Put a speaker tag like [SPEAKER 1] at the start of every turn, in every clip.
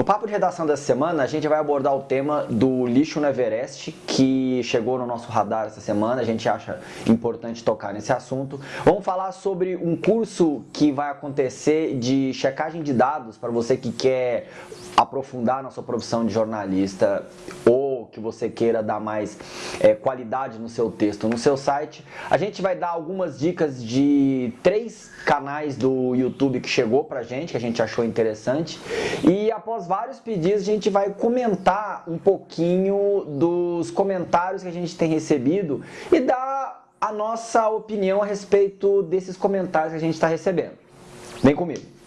[SPEAKER 1] No papo de redação dessa semana, a gente vai abordar o tema do lixo no Everest, que chegou no nosso radar essa semana, a gente acha importante tocar nesse assunto. Vamos falar sobre um curso que vai acontecer de checagem de dados para você que quer aprofundar na sua profissão de jornalista ou que você queira dar mais é, qualidade no seu texto, no seu site. A gente vai dar algumas dicas de três canais do YouTube que chegou pra gente, que a gente achou interessante. E após vários pedidos, a gente vai comentar um pouquinho dos comentários que a gente tem recebido e dar a nossa opinião a respeito desses comentários que a gente está recebendo. Vem comigo!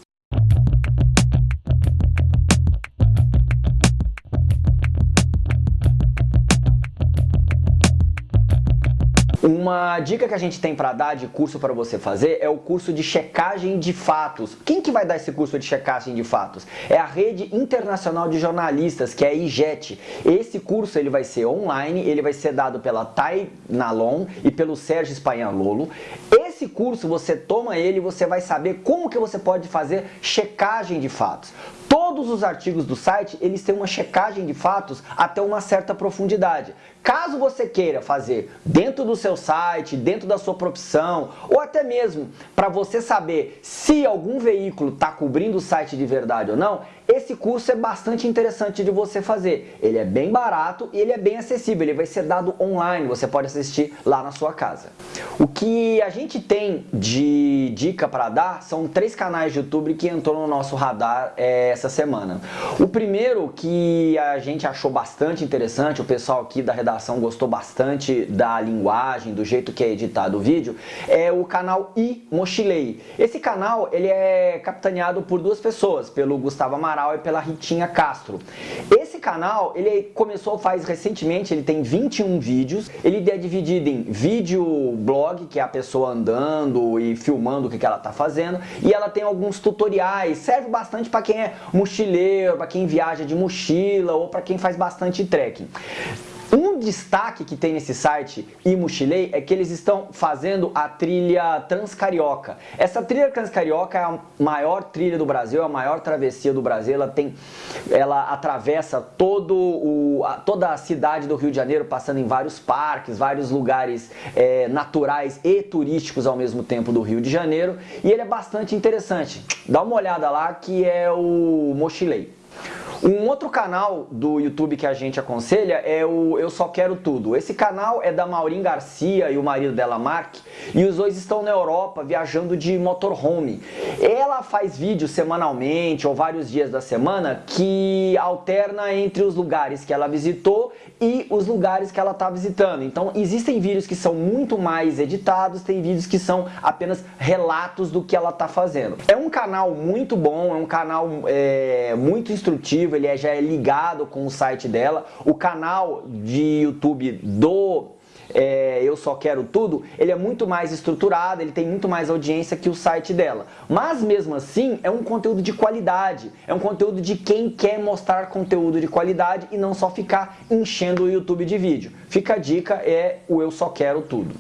[SPEAKER 1] Uma dica que a gente tem para dar de curso para você fazer é o curso de checagem de fatos. Quem que vai dar esse curso de checagem de fatos? É a Rede Internacional de Jornalistas, que é a IJET. Esse curso ele vai ser online, ele vai ser dado pela Tai Nalon e pelo Sérgio Espanhalolo. Esse curso você toma ele e você vai saber como que você pode fazer checagem de fatos. Todos os artigos do site, eles têm uma checagem de fatos até uma certa profundidade. Caso você queira fazer dentro do seu site, dentro da sua profissão, ou até mesmo para você saber se algum veículo está cobrindo o site de verdade ou não, esse curso é bastante interessante de você fazer. Ele é bem barato e ele é bem acessível, ele vai ser dado online, você pode assistir lá na sua casa. O que a gente tem de dica para dar são três canais de YouTube que entrou no nosso radar é, essa semana. O primeiro que a gente achou bastante interessante, o pessoal aqui da redação gostou bastante da linguagem, do jeito que é editado o vídeo, é o canal I Mochilei. Esse canal ele é capitaneado por duas pessoas, pelo Gustavo Amaral Amaral e pela Ritinha Castro. Esse canal, ele começou faz recentemente, ele tem 21 vídeos, ele é dividido em vídeo blog, que é a pessoa andando e filmando o que ela está fazendo, e ela tem alguns tutoriais, serve bastante para quem é mochileiro, para quem viaja de mochila ou para quem faz bastante trekking. Um destaque que tem nesse site e mochilei é que eles estão fazendo a trilha Transcarioca. Essa trilha Transcarioca é a maior trilha do Brasil, é a maior travessia do Brasil. Ela tem, ela atravessa todo o, a, toda a cidade do Rio de Janeiro, passando em vários parques, vários lugares é, naturais e turísticos ao mesmo tempo do Rio de Janeiro. E ele é bastante interessante. Dá uma olhada lá que é o Mochilei. Um outro canal do YouTube que a gente aconselha é o Eu Só Quero Tudo. Esse canal é da Maureen Garcia e o marido dela, Mark, e os dois estão na Europa viajando de motorhome. Ela faz vídeos semanalmente ou vários dias da semana que alterna entre os lugares que ela visitou e os lugares que ela está visitando. Então existem vídeos que são muito mais editados, tem vídeos que são apenas relatos do que ela está fazendo. É um canal muito bom, é um canal é, muito instrutivo, ele é, já é ligado com o site dela. O canal de YouTube do é, Eu Só Quero Tudo, ele é muito mais estruturado, ele tem muito mais audiência que o site dela. Mas mesmo assim, é um conteúdo de qualidade, é um conteúdo de quem quer mostrar conteúdo de qualidade e não só ficar enchendo o YouTube de vídeo. Fica a dica, é o Eu Só Quero Tudo.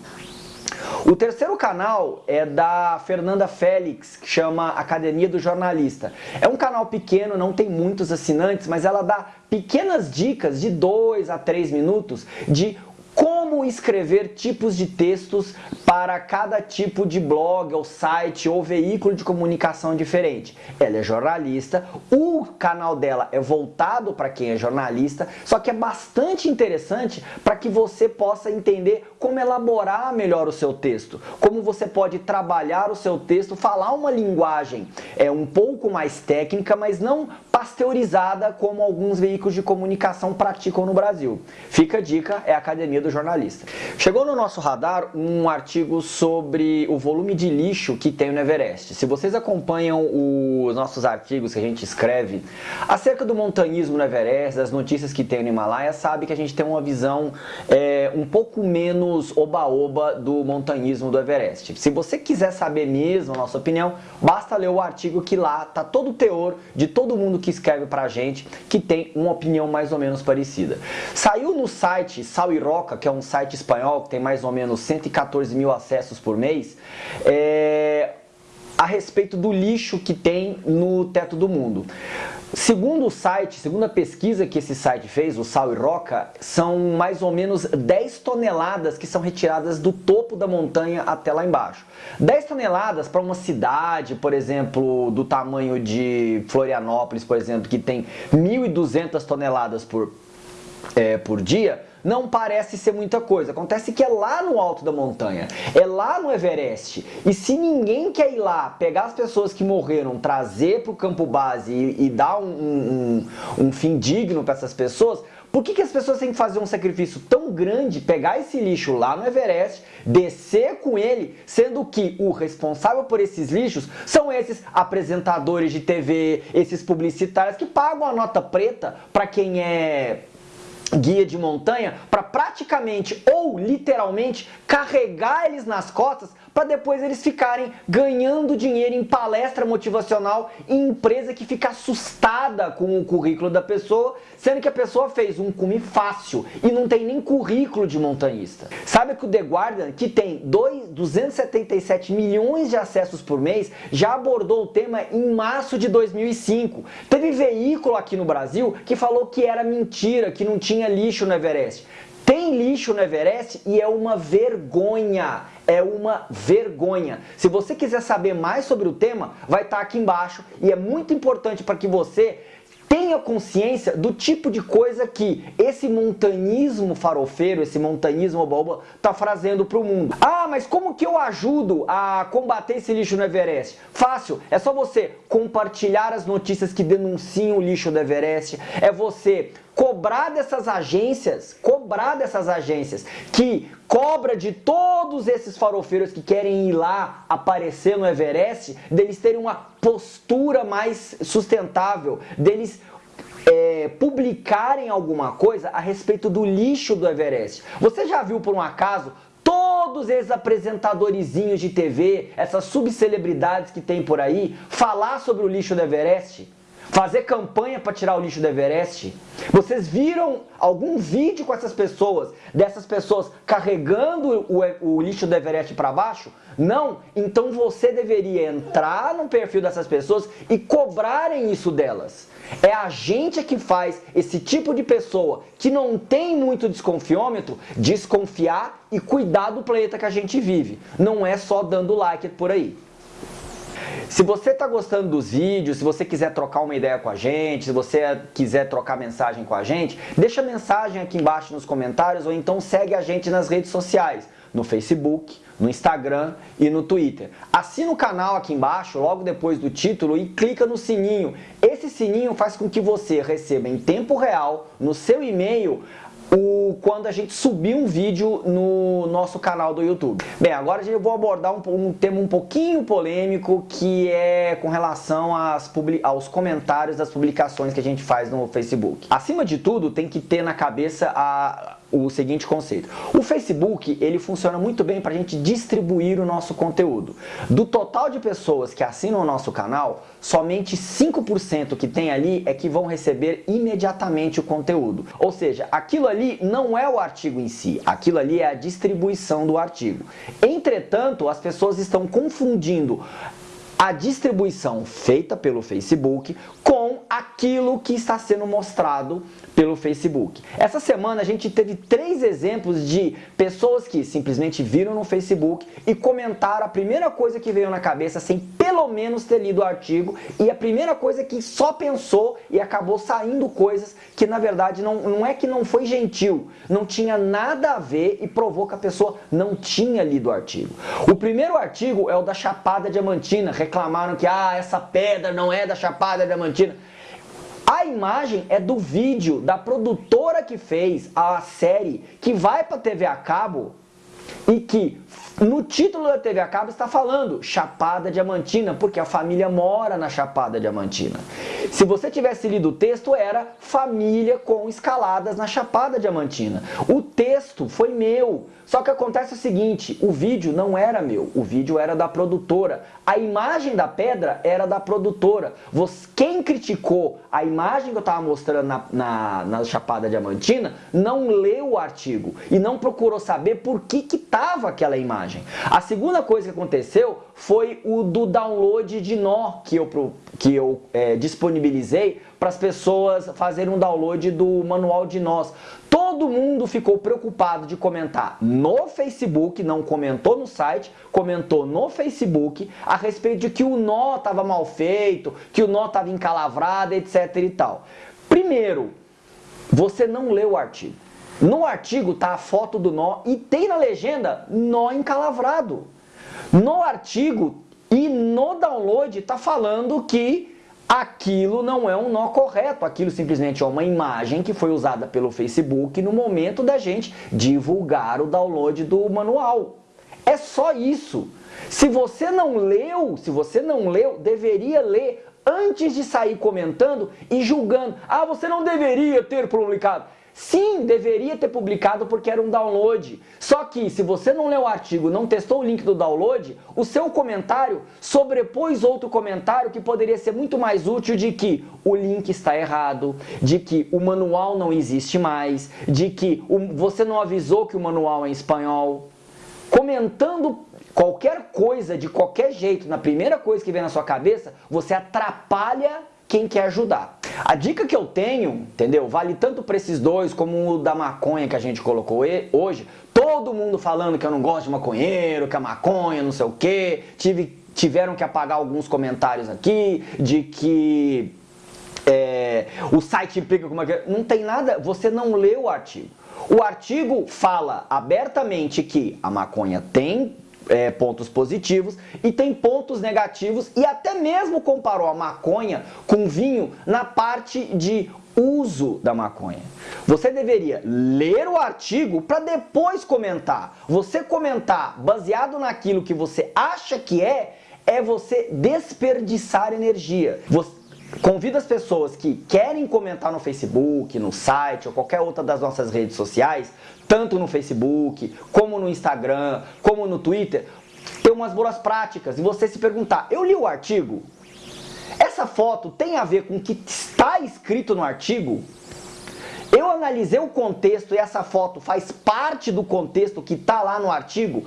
[SPEAKER 1] O terceiro canal é da Fernanda Félix, que chama Academia do Jornalista. É um canal pequeno, não tem muitos assinantes, mas ela dá pequenas dicas de 2 a 3 minutos de como escrever tipos de textos para cada tipo de blog ou site ou veículo de comunicação diferente. Ela é jornalista, o canal dela é voltado para quem é jornalista, só que é bastante interessante para que você possa entender como elaborar melhor o seu texto, como você pode trabalhar o seu texto, falar uma linguagem é um pouco mais técnica, mas não pasteurizada como alguns veículos de comunicação praticam no Brasil. Fica a dica, é a Academia do Jornalista. Chegou no nosso radar um artigo sobre o volume de lixo que tem no Everest. Se vocês acompanham os nossos artigos que a gente escreve acerca do montanhismo no Everest, das notícias que tem no Himalaia, sabe que a gente tem uma visão é, um pouco menos oba-oba do montanhismo do Everest. Se você quiser saber mesmo a nossa opinião, basta ler o artigo que lá tá todo o teor de todo mundo que escreve pra gente que tem uma opinião mais ou menos parecida. Saiu no site Sal e Roca, que é um site espanhol que tem mais ou menos 114 mil acessos por mês, é, a respeito do lixo que tem no teto do mundo. Segundo o site, segundo a pesquisa que esse site fez, o Sal e Roca, são mais ou menos 10 toneladas que são retiradas do topo da montanha até lá embaixo. 10 toneladas para uma cidade, por exemplo, do tamanho de Florianópolis, por exemplo, que tem 1.200 toneladas por, é, por dia, não parece ser muita coisa. Acontece que é lá no alto da montanha, é lá no Everest. E se ninguém quer ir lá, pegar as pessoas que morreram, trazer para o campo base e, e dar um, um, um fim digno para essas pessoas, por que, que as pessoas têm que fazer um sacrifício tão grande, pegar esse lixo lá no Everest, descer com ele, sendo que o responsável por esses lixos são esses apresentadores de TV, esses publicitários que pagam a nota preta para quem é guia de montanha para praticamente ou literalmente carregar eles nas costas para depois eles ficarem ganhando dinheiro em palestra motivacional em empresa que fica assustada com o currículo da pessoa, sendo que a pessoa fez um cume fácil e não tem nem currículo de montanhista. Sabe que o The Guardian, que tem 2, 277 milhões de acessos por mês, já abordou o tema em março de 2005. Teve veículo aqui no Brasil que falou que era mentira, que não tinha lixo no Everest. Tem lixo no Everest e é uma vergonha é uma vergonha. Se você quiser saber mais sobre o tema, vai estar aqui embaixo e é muito importante para que você tenha consciência do tipo de coisa que esse montanismo farofeiro, esse montanismo boba, está trazendo para o mundo. Ah, mas como que eu ajudo a combater esse lixo no Everest? Fácil, é só você compartilhar as notícias que denunciam o lixo do Everest, é você cobrar dessas agências, cobrar dessas agências que cobra de todos esses farofeiros que querem ir lá aparecer no Everest, deles terem uma postura mais sustentável, deles é, publicarem alguma coisa a respeito do lixo do Everest. Você já viu por um acaso todos esses apresentadorzinhos de TV, essas subcelebridades que tem por aí, falar sobre o lixo do Everest? Fazer campanha para tirar o lixo do Everest? Vocês viram algum vídeo com essas pessoas, dessas pessoas carregando o, o lixo do Everest para baixo? Não? Então você deveria entrar no perfil dessas pessoas e cobrarem isso delas. É a gente que faz esse tipo de pessoa que não tem muito desconfiômetro desconfiar e cuidar do planeta que a gente vive. Não é só dando like por aí. Se você está gostando dos vídeos, se você quiser trocar uma ideia com a gente, se você quiser trocar mensagem com a gente, deixa mensagem aqui embaixo nos comentários ou então segue a gente nas redes sociais, no Facebook, no Instagram e no Twitter. Assina o canal aqui embaixo, logo depois do título e clica no sininho. Esse sininho faz com que você receba em tempo real, no seu e-mail, o, quando a gente subir um vídeo no nosso canal do YouTube. Bem, agora eu vou abordar um, um tema um pouquinho polêmico que é com relação às, aos comentários das publicações que a gente faz no Facebook. Acima de tudo, tem que ter na cabeça a, o seguinte conceito. O Facebook, ele funciona muito bem para a gente distribuir o nosso conteúdo. Do total de pessoas que assinam o nosso canal, somente 5% que tem ali é que vão receber imediatamente o conteúdo. Ou seja, aquilo ali não é o artigo em si, aquilo ali é a distribuição do artigo. Entretanto, as pessoas estão confundindo a distribuição feita pelo Facebook com aquilo que está sendo mostrado pelo Facebook. Essa semana a gente teve três exemplos de pessoas que simplesmente viram no Facebook e comentaram a primeira coisa que veio na cabeça sem pelo menos ter lido o artigo e a primeira coisa que só pensou e acabou saindo coisas que na verdade não, não é que não foi gentil, não tinha nada a ver e provou que a pessoa não tinha lido o artigo. O primeiro artigo é o da Chapada Diamantina, reclamaram que ah, essa pedra não é da Chapada Diamantina. A imagem é do vídeo da produtora que fez a série que vai para TV a cabo e que no título da TV a cabo está falando Chapada Diamantina, porque a família mora na Chapada Diamantina. Se você tivesse lido o texto, era família com escaladas na Chapada Diamantina. O texto foi meu, só que acontece o seguinte, o vídeo não era meu, o vídeo era da produtora. A imagem da pedra era da produtora. Quem criticou a imagem que eu estava mostrando na, na, na, Chapada Diamantina não leu o artigo e não procurou saber por que que estava aquela imagem. A segunda coisa que aconteceu foi o do download de nó que eu, que eu é, disponibilizei para as pessoas fazerem um download do manual de nós. Todo mundo ficou preocupado de comentar no Facebook, não comentou no site, comentou no Facebook a respeito de que o nó estava mal feito, que o nó estava encalavrado, etc e tal. Primeiro, você não leu o artigo. No artigo tá a foto do nó e tem na legenda nó encalavrado. No artigo e no download tá falando que aquilo não é um nó correto, aquilo simplesmente é uma imagem que foi usada pelo Facebook no momento da gente divulgar o download do manual. É só isso. Se você não leu, se você não leu, deveria ler antes de sair comentando e julgando. Ah, você não deveria ter publicado. Sim, deveria ter publicado porque era um download. Só que se você não leu o artigo, não testou o link do download, o seu comentário sobrepôs outro comentário que poderia ser muito mais útil de que o link está errado, de que o manual não existe mais, de que você não avisou que o manual é em espanhol. Comentando qualquer coisa de qualquer jeito, na primeira coisa que vem na sua cabeça, você atrapalha quem quer ajudar. A dica que eu tenho, entendeu? Vale tanto para esses dois como o da maconha que a gente colocou hoje. Todo mundo falando que eu não gosto de maconheiro, que a maconha, não sei o quê. Tive, tiveram que apagar alguns comentários aqui de que é, o site implica com uma... Não tem nada, você não leu o artigo. O artigo fala abertamente que a maconha tem é, pontos positivos e tem pontos negativos e até mesmo comparou a maconha com vinho na parte de uso da maconha. Você deveria ler o artigo para depois comentar. Você comentar baseado naquilo que você acha que é, é você desperdiçar energia. Você Convido as pessoas que querem comentar no Facebook, no site ou qualquer outra das nossas redes sociais, tanto no Facebook, como no Instagram, como no Twitter, ter umas boas práticas e você se perguntar, eu li o artigo? Essa foto tem a ver com o que está escrito no artigo? Eu analisei o contexto e essa foto faz parte do contexto que está lá no artigo.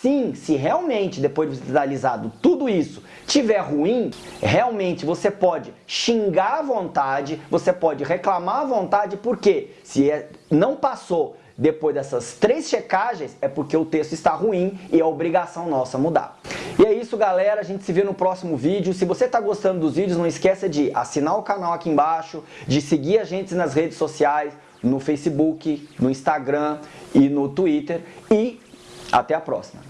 [SPEAKER 1] Assim, se realmente, depois de ter analisado tudo isso, tiver ruim, realmente você pode xingar à vontade, você pode reclamar à vontade, porque se é, não passou depois dessas três checagens, é porque o texto está ruim e é obrigação nossa mudar. E é isso, galera. A gente se vê no próximo vídeo. Se você está gostando dos vídeos, não esqueça de assinar o canal aqui embaixo, de seguir a gente nas redes sociais, no Facebook, no Instagram e no Twitter. E até a próxima.